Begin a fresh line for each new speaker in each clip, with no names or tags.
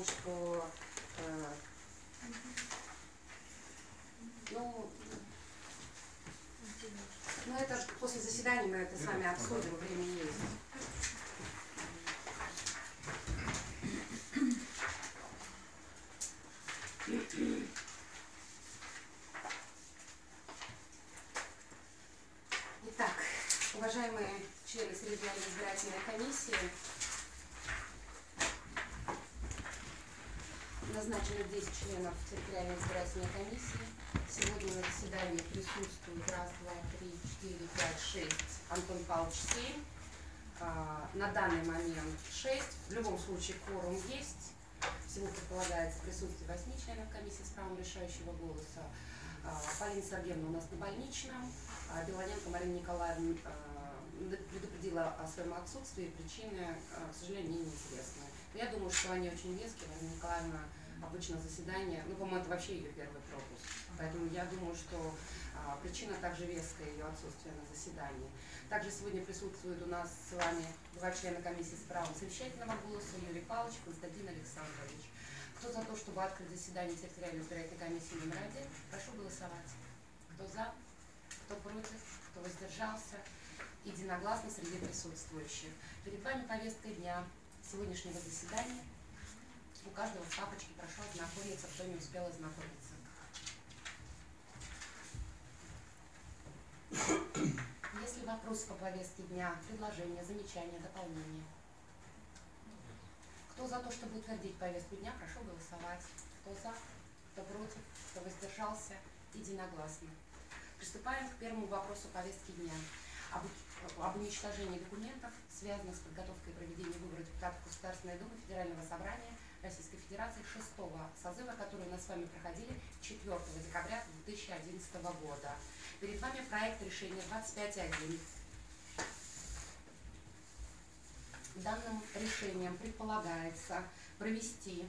потому что э, ну, ну это же после заседания мы это сами обсудим, время есть. Итак, уважаемые члены Средней избирательной комиссии, назначено 10 членов территориальной избирательной комиссии. Сегодня на заседании присутствуют раз, два, три, четыре, пять, шесть. Антон Павлович семь. А, на данный момент шесть. В любом случае кворум есть. Всего предполагается присутствие восьми членов комиссии с правом решающего голоса. А, Полина Сергеевна у нас на больничном. А, Белоненко Марина Николаевна предупредила о своем отсутствии. Причины, к сожалению, неизвестны. Я думаю, что они очень веские. Марина Николаевна обычно заседание, ну, по-моему, это вообще ее первый пропуск. Поэтому я думаю, что а, причина также веская ее отсутствия на заседании. Также сегодня присутствуют у нас с вами два члена комиссии с правом совещательного голоса, Юрий Павлович, Константин Александрович. Кто за то, чтобы открыть заседание территориальной избирательной комиссии номер один, прошу голосовать. Кто за, кто против, кто воздержался, единогласно среди присутствующих. Перед вами повестка дня сегодняшнего заседания – у каждого в папочке прошу ознакомиться, кто не успел ознакомиться. Есть ли вопросы по повестке дня, предложения, замечания, дополнения? Кто за то, чтобы утвердить повестку дня, прошу голосовать. Кто за, кто против, кто воздержался, единогласно. Приступаем к первому вопросу повестки дня. Об уничтожении документов, связанных с подготовкой и проведением выборов депутатов Государственной Думы Федерального Собрания Российской Федерации шестого созыва, который у нас с вами проходили 4 декабря 2011 года. Перед вами проект решения 25.1. Данным решением предполагается провести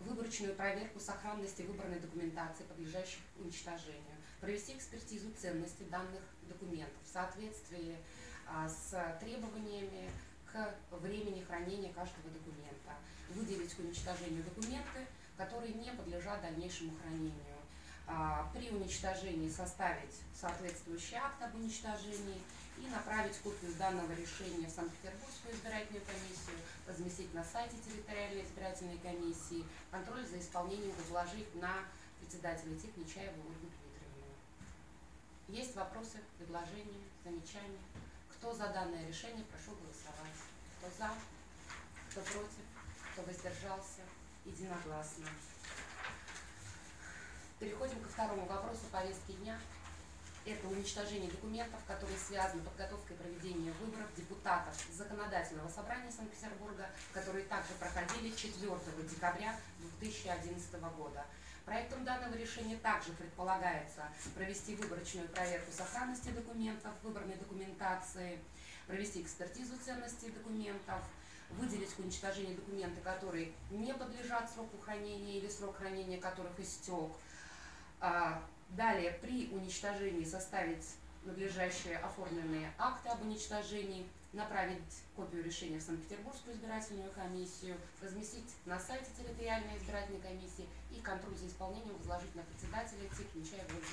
выборочную проверку сохранности выборной документации, подлежащей уничтожению, провести экспертизу ценности данных документов в соответствии а, с требованиями к времени хранения каждого документа, выделить к уничтожению документы, которые не подлежат дальнейшему хранению. А, при уничтожении составить соответствующий акт об уничтожении и направить копию данного решения в Санкт-Петербургскую избирательную комиссию, разместить на сайте территориальной избирательной комиссии, контроль за исполнением возложить на председателя ТИК Нечаеву Ольгу Дмитриевну. Есть вопросы, предложения, замечания? Кто за данное решение, прошу голосовать. Кто за, кто против, кто воздержался, единогласно. Переходим ко второму вопросу повестки дня. Это уничтожение документов, которые связаны с подготовкой проведения выборов депутатов Законодательного собрания Санкт-Петербурга, которые также проходили 4 декабря 2011 года. Проектом данного решения также предполагается провести выборочную проверку сохранности документов, выборной документации, провести экспертизу ценности документов, выделить к уничтожению документы, которые не подлежат сроку хранения или срок хранения которых истек. А, далее, при уничтожении составить надлежащие оформленные акты об уничтожении, направить копию решения в Санкт-Петербургскую избирательную комиссию, разместить на сайте территориальной избирательной комиссии и контроль за исполнением возложить на председателя ТИК Нечаева Ольгу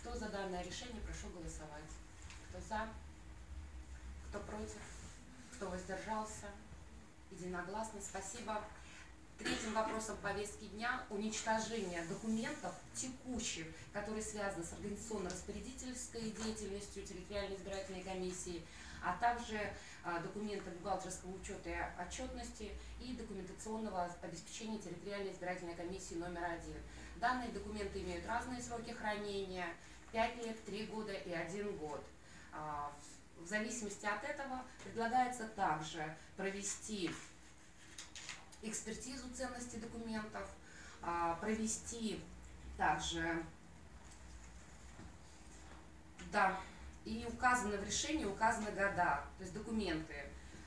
Кто за данное решение, прошу голосовать. Кто за? Кто против? Кто воздержался? Единогласно. Спасибо. Третьим вопросом повестки дня – уничтожение документов текущих, которые связаны с организационно-распорядительской деятельностью территориальной избирательной комиссии, а также а, документы бухгалтерского учета и отчетности и документационного обеспечения территориальной избирательной комиссии номер один. Данные документы имеют разные сроки хранения – 5 лет, 3 года и 1 год. А, в зависимости от этого предлагается также провести экспертизу ценности документов, а, провести также, да, и указаны в решении указаны года, то есть документы,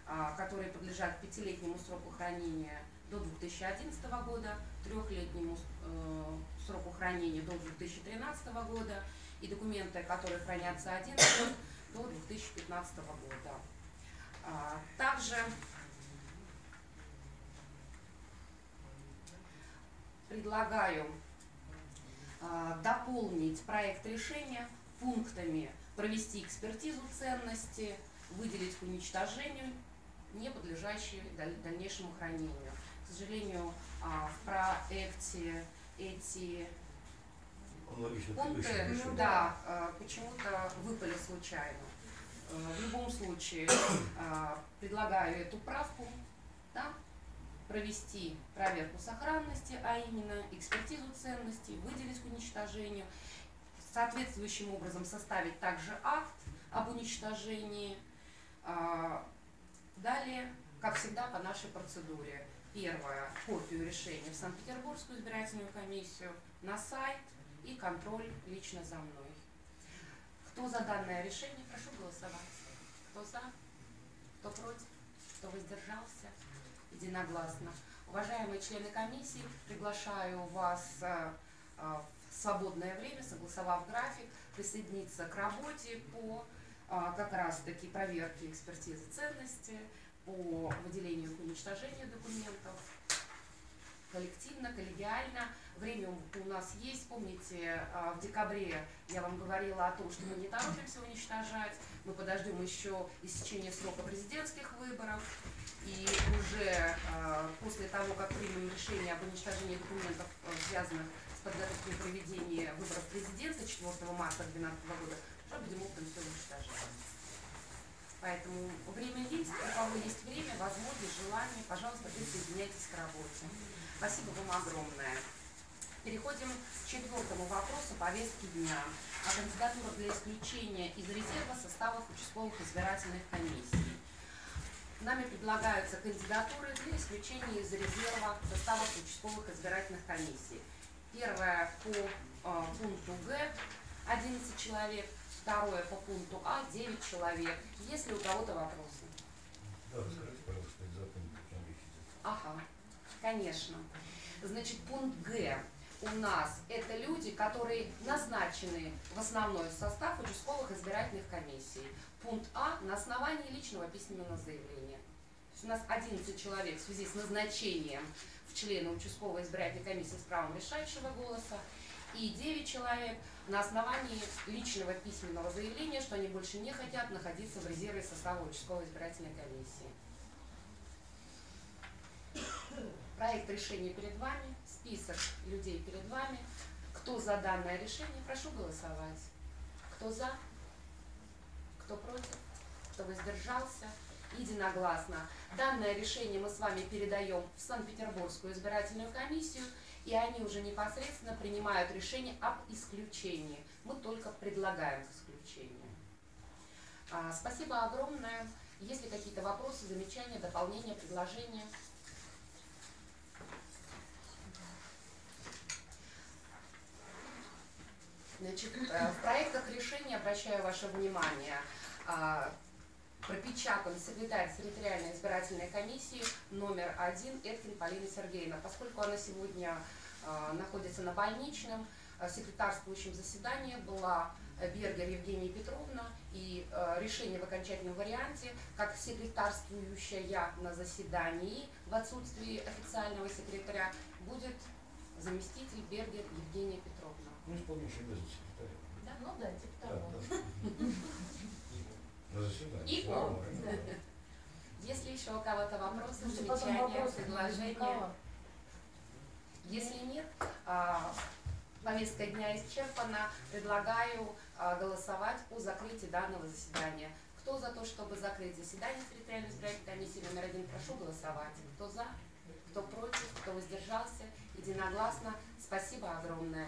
а, которые подлежат пятилетнему сроку хранения до 2011 года, трехлетнему э, сроку хранения до 2013 года и документы, которые хранятся один год до 2015 года. А, также предлагаю э, дополнить проект решения пунктами провести экспертизу ценности, выделить к уничтожению, не подлежащие дальнейшему хранению. К сожалению, э, в проекте эти пункты ну, да, э, почему-то выпали случайно. В любом случае предлагаю эту правку да, провести проверку сохранности, а именно экспертизу ценностей, выделить к уничтожению, соответствующим образом составить также акт об уничтожении. Далее, как всегда, по нашей процедуре. Первое, копию решения в Санкт-Петербургскую избирательную комиссию, на сайт и контроль лично за мной. Кто за данное решение, прошу голосовать. Кто за? Кто против? Кто воздержался? Единогласно. Уважаемые члены комиссии, приглашаю вас э, э, в свободное время, согласовав график, присоединиться к работе по э, как раз-таки проверке экспертизы ценности, по выделению и уничтожению документов, коллективно, коллегиально. Время у нас есть. Помните, а, в декабре я вам говорила о том, что мы не торопимся уничтожать. Мы подождем еще истечения срока президентских выборов. И уже а, после того, как примем решение об уничтожении документов, а, связанных с подготовкой проведения выборов президента 4 марта 2012 года, уже будем оптом все уничтожать. Поэтому время есть, у кого есть время, возможность, желание, пожалуйста, присоединяйтесь к работе. Спасибо вам огромное. Переходим к четвертому вопросу повестки дня. О кандидатурах для исключения из резерва составов участковых избирательных комиссий. Нами предлагаются кандидатуры для исключения из резерва составов участковых избирательных комиссий. Первое по э, пункту Г 11 человек, Второе по пункту А 9 человек. Есть ли у кого-то вопросы?
Да, расскажите, пожалуйста, из пункт
Ага, конечно. Значит, пункт Г у нас это люди, которые назначены в основной состав участковых избирательных комиссий. Пункт А на основании личного письменного заявления. То есть у нас 11 человек в связи с назначением в члены участковой избирательной комиссии с правом решающего голоса и 9 человек на основании личного письменного заявления, что они больше не хотят находиться в резерве состава участковой избирательной комиссии. Проект решения перед вами, список людей перед вами. Кто за данное решение, прошу голосовать. Кто за? Кто против? Кто воздержался? Единогласно. Данное решение мы с вами передаем в Санкт-Петербургскую избирательную комиссию и они уже непосредственно принимают решение об исключении. Мы только предлагаем к исключению. А, спасибо огромное. Есть ли какие-то вопросы, замечания, дополнения, предложения? Значит, э, в проектах решения, обращаю ваше внимание, а, пропечатан секретарь территориальной избирательной комиссии номер один Эткин Полина Сергеевна. Поскольку она сегодня э, находится на больничном, э, секретарствующем заседании была Бергер Евгения Петровна, и решение в окончательном варианте, как секретарствующая на заседании в отсутствии официального секретаря, будет заместитель Бергер Евгения Петровна.
Ну, исполняющий обязанности секретаря.
Да, ну да, типа того. Да, да.
На заседании.
И он. Если еще у кого-то вопросы, замечания, предложения. Если нет, а, повестка дня исчерпана. Предлагаю а, голосовать по закрытию данного заседания. Кто за то, чтобы закрыть заседание территориальной избирательной комиссии номер один, прошу голосовать. Кто за, кто против, кто воздержался, единогласно. Спасибо огромное.